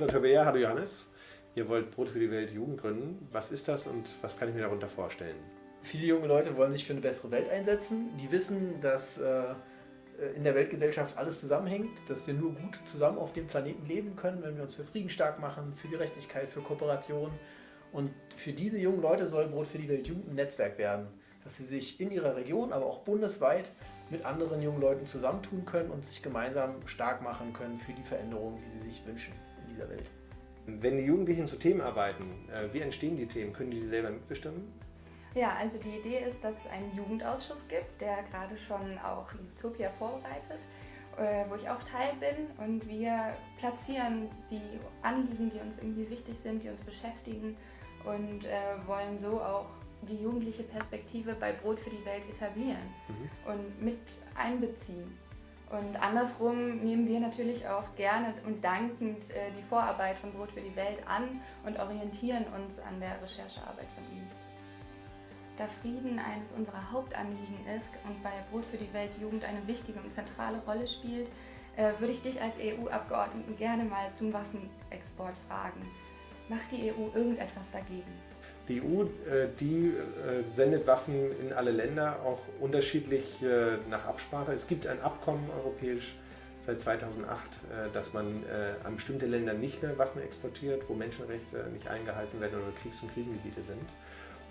Hallo Tabea, hallo Johannes. Ihr wollt Brot für die Welt Jugend gründen. Was ist das und was kann ich mir darunter vorstellen? Viele junge Leute wollen sich für eine bessere Welt einsetzen. Die wissen, dass äh, in der Weltgesellschaft alles zusammenhängt, dass wir nur gut zusammen auf dem Planeten leben können, wenn wir uns für Frieden stark machen, für Gerechtigkeit, für Kooperation. Und für diese jungen Leute soll Brot für die Welt Jugend ein Netzwerk werden, dass sie sich in ihrer Region, aber auch bundesweit mit anderen jungen Leuten zusammentun können und sich gemeinsam stark machen können für die Veränderungen, die sie sich wünschen dieser Welt. Wenn die Jugendlichen zu Themen arbeiten, äh, wie entstehen die Themen? Können die die selber mitbestimmen? Ja, also die Idee ist, dass es einen Jugendausschuss gibt, der gerade schon auch Justopia vorbereitet, äh, wo ich auch Teil bin und wir platzieren die Anliegen, die uns irgendwie wichtig sind, die uns beschäftigen und äh, wollen so auch die jugendliche Perspektive bei Brot für die Welt etablieren mhm. und mit einbeziehen. Und andersrum nehmen wir natürlich auch gerne und dankend äh, die Vorarbeit von Brot für die Welt an und orientieren uns an der Recherchearbeit von ihm. Da Frieden eines unserer Hauptanliegen ist und bei Brot für die Welt Jugend eine wichtige und zentrale Rolle spielt, äh, würde ich dich als EU-Abgeordneten gerne mal zum Waffenexport fragen. Macht die EU irgendetwas dagegen? Die EU, äh, die äh, sendet Waffen in alle Länder, auch unterschiedlich äh, nach Absprache. Es gibt ein Abkommen europäisch seit 2008, dass man an bestimmte Länder nicht mehr Waffen exportiert, wo Menschenrechte nicht eingehalten werden oder Kriegs- und Krisengebiete sind.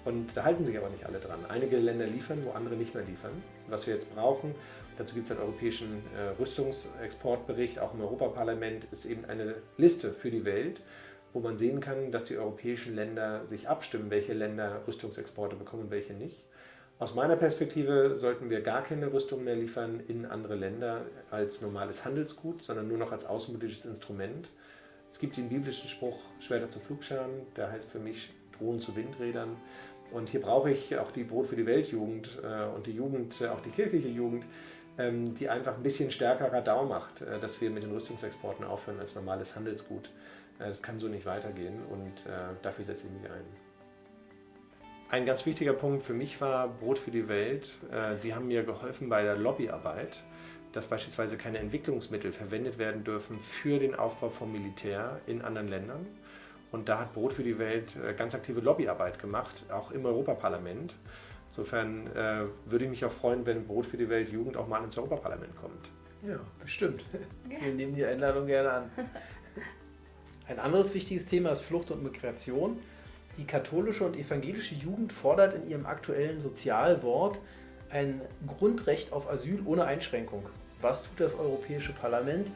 Und da halten sich aber nicht alle dran. Einige Länder liefern, wo andere nicht mehr liefern. Was wir jetzt brauchen, dazu gibt es einen europäischen Rüstungsexportbericht, auch im Europaparlament, ist eben eine Liste für die Welt, wo man sehen kann, dass die europäischen Länder sich abstimmen, welche Länder Rüstungsexporte bekommen und welche nicht. Aus meiner Perspektive sollten wir gar keine Rüstung mehr liefern in andere Länder als normales Handelsgut, sondern nur noch als außenpolitisches Instrument. Es gibt den biblischen Spruch, Schwerter zu Flugscharen, der heißt für mich Drohnen zu Windrädern. Und hier brauche ich auch die Brot für die Weltjugend äh, und die Jugend, äh, auch die kirchliche Jugend, ähm, die einfach ein bisschen stärker Radau macht, äh, dass wir mit den Rüstungsexporten aufhören als normales Handelsgut. Es kann so nicht weitergehen und äh, dafür setze ich mich ein. Ein ganz wichtiger Punkt für mich war Brot für die Welt. Äh, die haben mir geholfen bei der Lobbyarbeit, dass beispielsweise keine Entwicklungsmittel verwendet werden dürfen für den Aufbau vom Militär in anderen Ländern. Und da hat Brot für die Welt äh, ganz aktive Lobbyarbeit gemacht, auch im Europaparlament. Insofern äh, würde ich mich auch freuen, wenn Brot für die Welt Jugend auch mal ins Europaparlament kommt. Ja, bestimmt. Wir nehmen die Einladung gerne an. Ein anderes wichtiges Thema ist Flucht und Migration. Die katholische und evangelische Jugend fordert in ihrem aktuellen Sozialwort ein Grundrecht auf Asyl ohne Einschränkung. Was tut das Europäische Parlament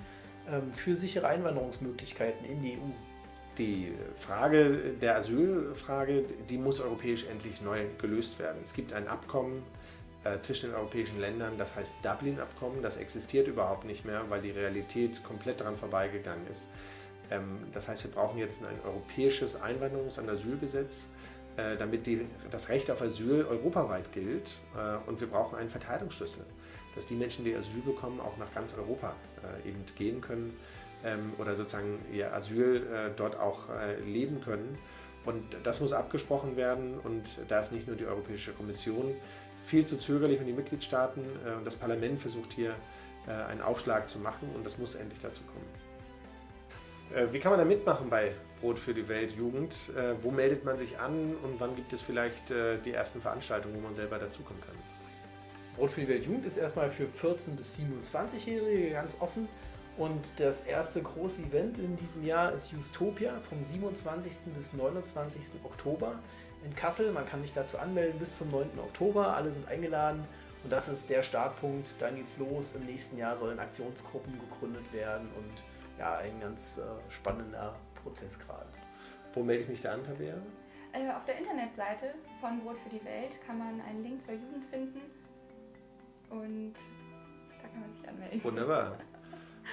ähm, für sichere Einwanderungsmöglichkeiten in die EU? Die Frage der Asylfrage, die muss europäisch endlich neu gelöst werden. Es gibt ein Abkommen äh, zwischen den europäischen Ländern, das heißt Dublin-Abkommen. Das existiert überhaupt nicht mehr, weil die Realität komplett daran vorbeigegangen ist. Ähm, das heißt, wir brauchen jetzt ein europäisches Einwanderungs- und Asylgesetz, äh, damit die, das Recht auf Asyl europaweit gilt. Äh, und wir brauchen einen Verteilungsschlüssel, dass die Menschen, die Asyl bekommen, auch nach ganz Europa äh, eben gehen können ähm, oder sozusagen ihr Asyl dort auch leben können. Und das muss abgesprochen werden und da ist nicht nur die Europäische Kommission viel zu zögerlich und die Mitgliedstaaten und das Parlament versucht hier einen Aufschlag zu machen und das muss endlich dazu kommen. Äh, wie kann man da mitmachen bei Brot für die Welt Jugend? Äh, wo meldet man sich an und wann gibt es vielleicht äh, die ersten Veranstaltungen, wo man selber dazukommen kann? Brot für die Welt Jugend ist erstmal für 14- bis 27-Jährige ganz offen. Und das erste große Event in diesem Jahr ist Justopia vom 27. bis 29. Oktober in Kassel. Man kann sich dazu anmelden bis zum 9. Oktober. Alle sind eingeladen. Und das ist der Startpunkt. Dann geht's los. Im nächsten Jahr sollen Aktionsgruppen gegründet werden und ja, ein ganz äh, spannender Prozess gerade. Wo melde ich mich da an, Tabea? Äh, auf der Internetseite von Brot für die Welt kann man einen Link zur Jugend finden und da kann man sich anmelden. Wunderbar.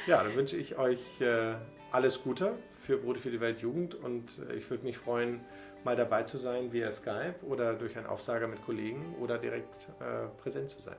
Ja, dann wünsche ich euch äh, alles Gute für Brot für die Welt Jugend und äh, ich würde mich freuen, mal dabei zu sein via Skype oder durch einen Aufsager mit Kollegen oder direkt äh, präsent zu sein.